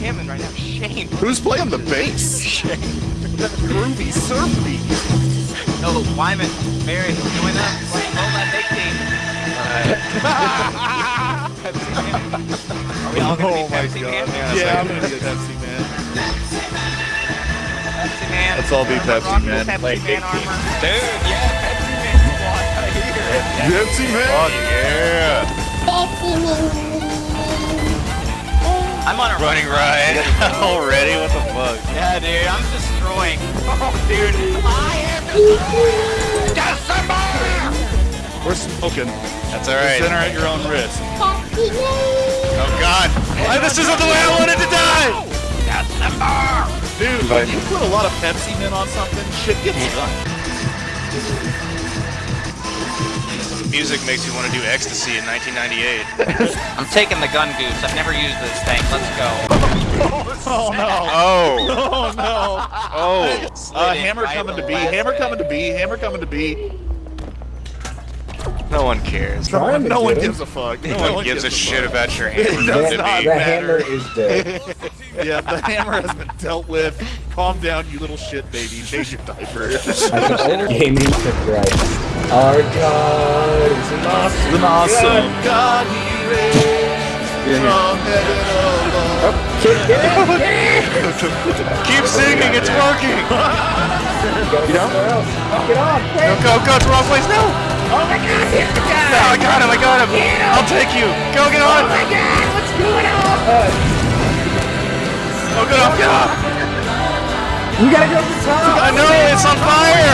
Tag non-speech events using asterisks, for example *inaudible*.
jamming right now. Shane. Who's playing the bass? Shane. that groovy surf beat. No, Wyman, Mary, join up. Let's roll that oh, big team. Are we all gonna Oh be my Pepsi God. Man? Yeah, I'm gonna be a Pepsi man. Pepsi Man. Let's all be Pepsi Rock Man. Pepsi Like Man big armor. Dude, yeah, Pepsi Man squad right here. Pepsi man. Fuck yeah. I'm on a Running ride *laughs* already? What the fuck? Yeah, dude, I'm destroying. *laughs* Oh, dude. I am December! We're smoking. That's alright. Center at your own risk. Oh god. Why, this isn't the way I wanted to die! December! Dude, when you put a lot of Pepsi men on something, shit gets done. Music makes you want to do ecstasy in 1998. I'm taking the gun goose. I've never used this thing. Let's go. *laughs* Oh no. Oh! *laughs* Oh no. Oh! Uh, hammer right coming to the B. last Hammer coming to B. Hammer coming to B. No one cares. No, No Trying to no one gives a fuck. No, one gives a shit fuck. about your *laughs* hammer. does to not. The matter. hammer is dead. *laughs* Yeah, the hammer has been dealt with. Calm down, you little shit baby. Change your diaper. *laughs* Gaming to Christ. Our God is an awesome, An awesome God. God he reigns from heaven above. Kick it, kick. Keep singing, it's working! You gotta go somewhere else. Get on, Go, quick. go, go, it's the wrong place, no! Oh my God, here's the guy. No, I got him, I got him! I'll take you! Go, get on! Oh my God, what's going on? Oh, get off, get off! You gotta go to the top. I know, it's on fire!